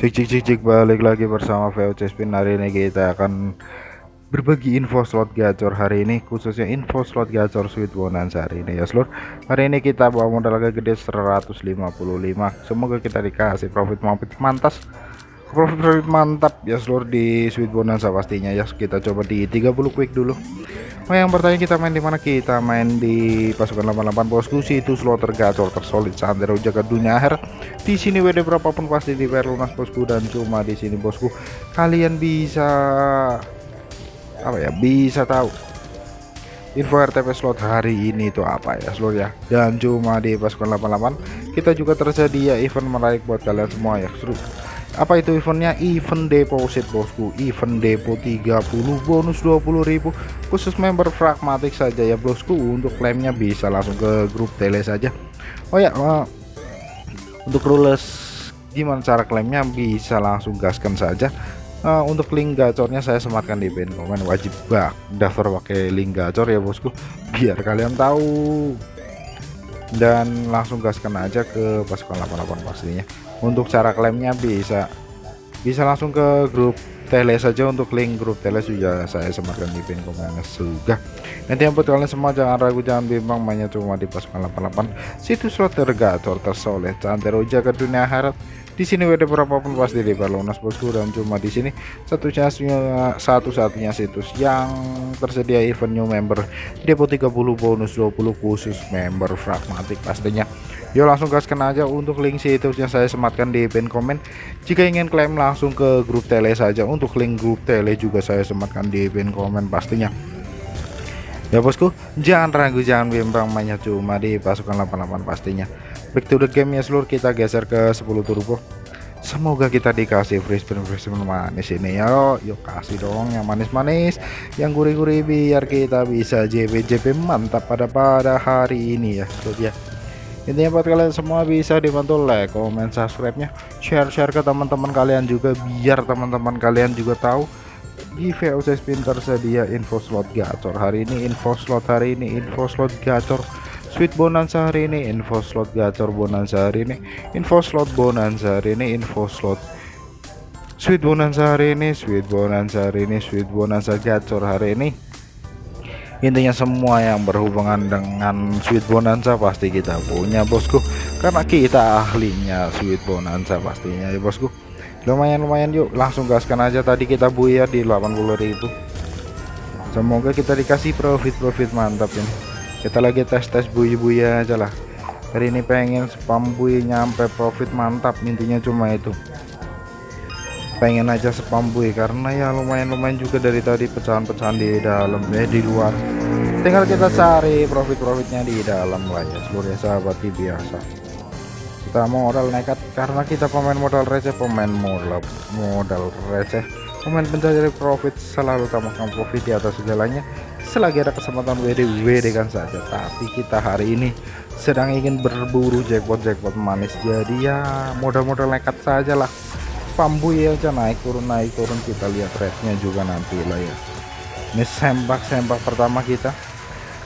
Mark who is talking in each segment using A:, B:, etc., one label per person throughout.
A: Cik cik cik cik balik lagi bersama VOC Spin hari ini kita akan berbagi info slot gacor hari ini khususnya info slot gacor sweet bonanza hari ini ya seluruh hari ini kita bawa modal agak gede 155 semoga kita dikasih profit profit mantas. Profit profit mantap ya seluruh di sweet bonanza pastinya ya. Kita coba di 30 quick dulu Oh yang bertanya kita main di mana? Kita main di pasukan 88 bosku situ slot tergacor tersolid sandero jaga dunia akhir di sini WD berapapun pasti di lunas bosku dan cuma di sini bosku. Kalian bisa apa ya bisa tahu info RTP slot hari ini itu apa ya seluruh ya. Dan cuma di pasukan 88 kita juga tersedia event menarik buat kalian semua ya seru apa itu eventnya? Event deposit bosku. Event depo 30 bonus 20.000 khusus member pragmatik saja ya bosku. Untuk klaimnya bisa langsung ke grup tele saja. Oh ya uh, untuk rules gimana cara klaimnya? Bisa langsung gaskan saja. Uh, untuk link gacornya saya sematkan di pin komen wajib bak daftar pakai link gacor ya bosku. Biar kalian tahu. Dan langsung gaskan aja ke pasukan 88 pastinya untuk cara klaimnya bisa. Bisa langsung ke grup tele saja untuk link grup tele sudah saya sematkan di pin komen sudah nanti yang buat kalian semua jangan ragu jangan bimbang. Mainnya cuma di pasukan 88 situs slot tergator tersoleh cantero jaga dunia harap di sini WD berapapun pasti di lunas bosku dan cuma di sini satu satu-satunya situs yang tersedia event new member. Depo 30 bonus 20 khusus member pragmatik pastinya. Yuk langsung gaskan aja untuk link situsnya saya sematkan di pin komen jika ingin klaim langsung ke grup tele saja. Untuk link grup tele juga saya sematkan di pin komen pastinya ya bosku jangan ragu jangan bimbang mainnya cuma di pasukan 88 pastinya. Back to the game ya seluruh kita geser ke 10 turbo. Semoga kita dikasih free spin free spin manis ini. Ya yuk kasih dong yang manis-manis yang gurih-gurih biar kita bisa JP JP mantap pada pada hari ini ya seluruh ya. Intinya buat kalian semua bisa dibantu like comment subscribe nya share share ke teman-teman kalian juga biar teman-teman kalian juga tahu di VOC spin tersedia info slot gacor. Hari ini info slot hari ini info slot gacor. Sweet bonanza hari ini, info slot gacor bonanza hari ini, info slot bonanza hari ini, info slot. Sweet bonanza hari ini, sweet bonanza hari ini, sweet bonanza gacor hari ini. Intinya semua yang berhubungan dengan sweet bonanza pasti kita punya bosku, karena kita ahlinya sweet bonanza pastinya ya bosku. Lumayan lumayan yuk, langsung gaskan aja. Tadi kita buyar di 80.000. Semoga kita dikasih profit-profit mantap ini. Kita lagi tes-tes buih-buih aja lah. Hari ini pengen spam buih nyampe profit mantap intinya cuma itu. Pengen aja spam buih karena ya lumayan-lumayan juga dari tadi pecahan-pecahan di dalam eh di luar. Tinggal kita cari profit-profitnya di dalam lah ya. Seluruh sahabat biasa kita modal nekat karena kita pemain modal receh pemain modal modal receh. Pemain pencari profit selalu utamakan profit di atas segalanya selagi ada kesempatan WD WD kan saja. Tapi kita hari ini sedang ingin berburu jackpot jackpot manis. Jadi ya modal-modal nekat saja lah pambu ya aja naik turun naik turun. Kita lihat rate juga nanti lah ya. Ini sembak pertama kita.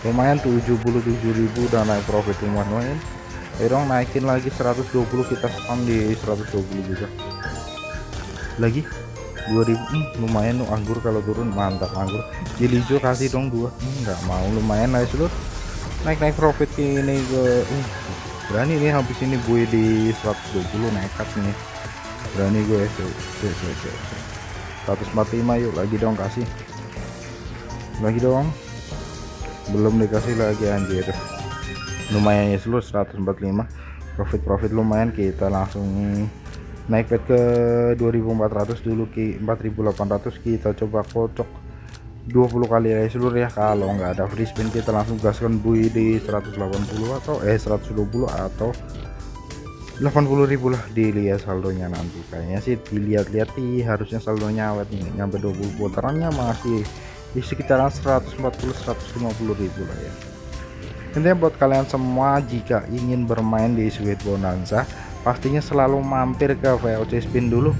A: Lumayan 77.000 dan naik profit lumayan lumayan dong naikin lagi 120 kita spam di 120 juga. Lagi? 2000 hmm, lumayan tuh anggur kalau turun mantap anggur. Jadi hijau kasih dong dua. Enggak hmm, mau lumayan lah seluruh naik naik profit ini ke uh, berani nih habis ini gue di 120 nekat nih. Berani gue tuh, tuh, tuh, tuh. 145 yuk lagi dong kasih. Lagi dong. Belum dikasih lagi anjir lumayan ya seluruh 145 profit profit lumayan kita langsung naik pet ke 2400 dulu ki. 4800 kita coba kocok. 20 kali ya seluruh ya kalau nggak ada free spin kita langsung gaskan bui di 180 atau eh 120 atau 80.000 lah dilihat saldonya nanti. Kayaknya sih dilihat-lihat sih harusnya saldonya awet nih nyampe 20 putarannya masih di sekitaran 140 150 ribu lah ya intinya buat kalian semua jika ingin bermain di Sweet Bonanza pastinya selalu mampir ke VOC spin dulu.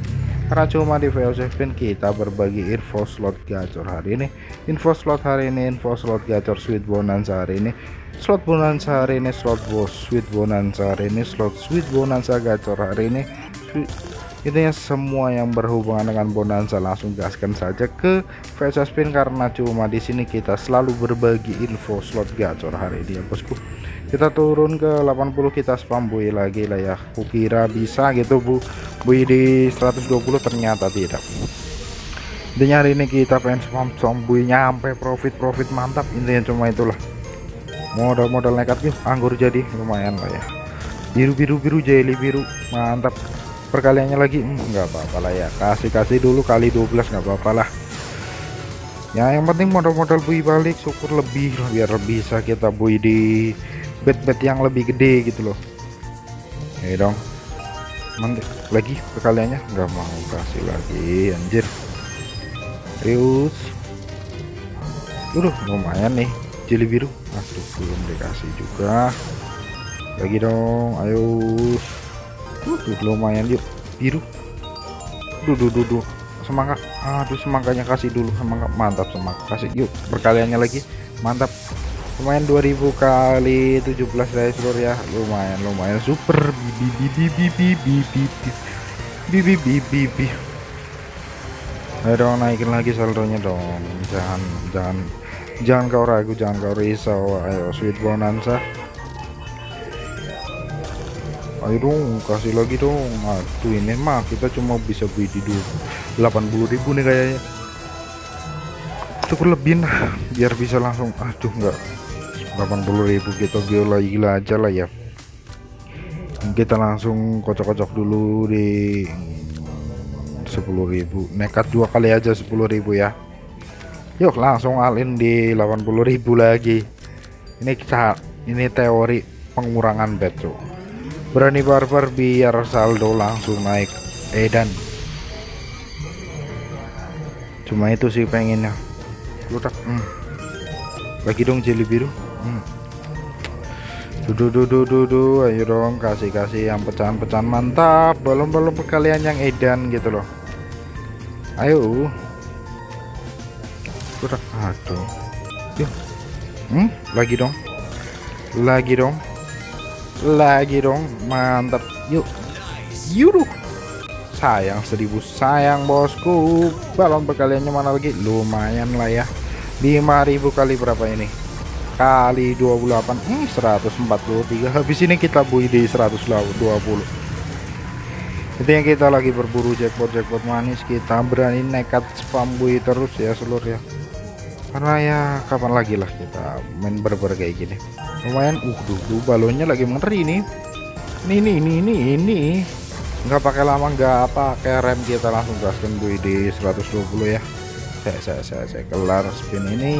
A: Karena cuma di VOC spin kita berbagi info slot gacor hari ini info slot hari ini info slot gacor sweet bonanza hari ini slot bonanza hari ini slot bos sweet bonanza hari ini slot sweet bonanza gacor hari ini intinya semua yang berhubungan dengan bonanza langsung gaskan saja ke VC spin karena cuma di sini kita selalu berbagi info slot gacor hari ini ya bosku. Kita turun ke 80 kita spam bui lagi lah ya. Kukira bisa gitu bu. Bui di 120 ternyata tidak. Intinya hari ini kita pengen spam spam bui nyampe profit profit mantap. Intinya cuma itulah. Modal-modal nekat yuk anggur jadi lumayan lah ya. Biru biru biru jelly biru mantap perkaliannya lagi. Hmm, nggak hmm, apa-apa lah ya. Kasih-kasih dulu kali 12 nggak apa-apa lah. Ya yang penting modal-modal bui balik syukur lebih biar bisa kita bui di bet-bet yang lebih gede gitu loh. Ya dong. Mantap lagi perkaliannya? Nggak mau kasih lagi anjir. Terus udah lumayan nih jeli biru. Aduh belum dikasih juga. Lagi dong ayo Tuh, lumayan yuk. Biru. Duh duh semangat aduh semangkanya kasih dulu. Semangat mantap semangat kasih yuk. Perkaliannya lagi. Mantap. Lumayan 2000 kali 17 dari seluruh ya. Lumayan lumayan. Super. Bibi bibi bibi bibi bibi bibi bibi ayo dong naikin lagi saldonya dong. Jangan jangan. Jangan kau ragu jangan kau risau. Ayo sweet bonanza ayo dong kasih lagi dong. Aduh ini mah kita cuma bisa beli di 80.000 nih kayaknya. Cukup lebih nah biar bisa langsung aduh enggak 80.000 kita gila gila aja lah ya. Kita langsung kocok-kocok dulu di 10.000 nekat dua kali aja 10.000 ya. Yuk langsung alin di 80.000 lagi. Ini kita ini teori pengurangan bet tuh berani barbar biar saldo langsung naik. Edan cuma itu sih pengennya. Lutak hmm. lagi dong jeli biru hmm. dudu dudu dudu ayo dong kasih kasih yang pecahan-pecahan. Mantap belum belum kalian yang edan gitu loh. Ayo. Lutak aduh. Hmm? lagi dong. Lagi dong lagi dong mantap. Yuk. Yuk sayang seribu sayang bosku. Balon perkaliannya mana lagi? Lumayan lah ya. 5000 kali berapa ini? Kali 28 hmm, 143 habis ini kita bui di 120 itu yang kita lagi berburu jackpot jackpot manis. Kita berani nekat spam bui terus ya seluruh ya karena ya kapan lagi lah kita main berber kayak gini. Lumayan uh duh, duh balonnya lagi mengeri nih. Ini ini ini ini ini. Nggak pakai lama nggak pakai rem kita langsung gaskan bu di 120 ya. Saya saya saya, saya kelar spin ini.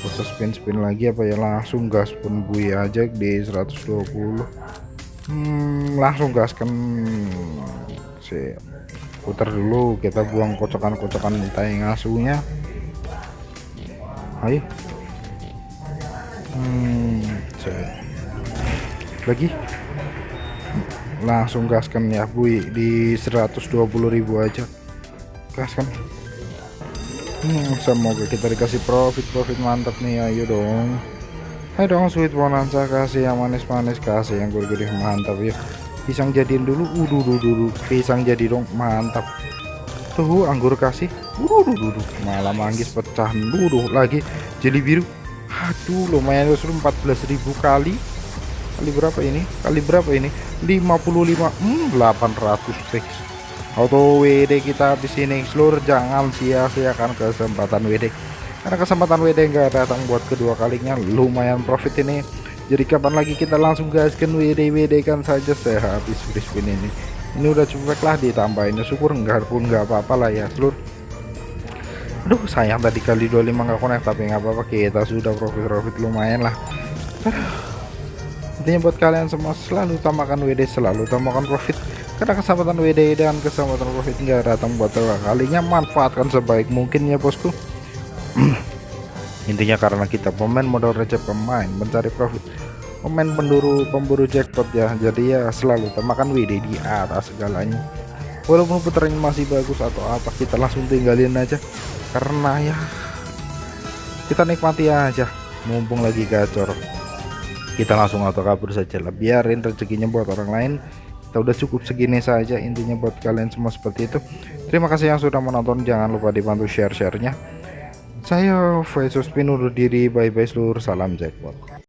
A: Khusus spin spin lagi apa ya langsung gas pun bui aja di 120 hmm, langsung gaskan. Si putar dulu kita buang kocokan-kocokan tai ngasuhnya ayo. Hmm, lagi? Langsung gaskan ya bui di 120.000 aja. Gaskan. Hmm, semoga kita dikasih profit. Profit mantap nih ayo dong. Ayo dong sweet bonanza. Kasih yang manis-manis kasih yang gede-gede mantap ya. Pisang jadiin dulu. Uduh dulu pisang jadi dong mantap. Tuh anggur kasih uduh dulu malah manggis pecah dulu lagi. Jeli biru. Aduh lumayan seru 14.000 kali. Kali berapa ini? Kali berapa ini? 55 hmm, 800 fix auto WD kita di sini seluruh jangan sia-siakan kesempatan WD karena kesempatan WD enggak datang buat kedua kalinya. Lumayan profit ini. Jadi kapan lagi kita langsung gaskan WD WD kan saja saya habis ini. Ini udah cukup lah ditambahin syukur enggak pun enggak apa-apa lah ya seluruh aduh sayang tadi kali 25 nggak connect tapi nggak apa-apa kita sudah profit-profit lumayan lah. Intinya buat kalian semua selalu tambahkan WD selalu tambahkan profit. Karena kesempatan WD dan kesempatan profit nggak datang buat kalinya manfaatkan sebaik mungkin ya bosku. Intinya karena kita pemain modal receh pemain mencari profit. Pemain pemburu pemburu jackpot ya. Jadi ya selalu tambahkan WD di atas segalanya walaupun putarannya masih bagus atau apa kita langsung tinggalin aja. Karena ya kita nikmati aja. Mumpung lagi gacor. Kita langsung auto kabur saja lah. Biarin rezekinya buat orang lain. Kita udah cukup segini saja intinya buat kalian semua seperti itu. Terima kasih yang sudah menonton. Jangan lupa dibantu share-sharenya. Saya Faisus Pin undur diri bye bye seluruh. Salam jackpot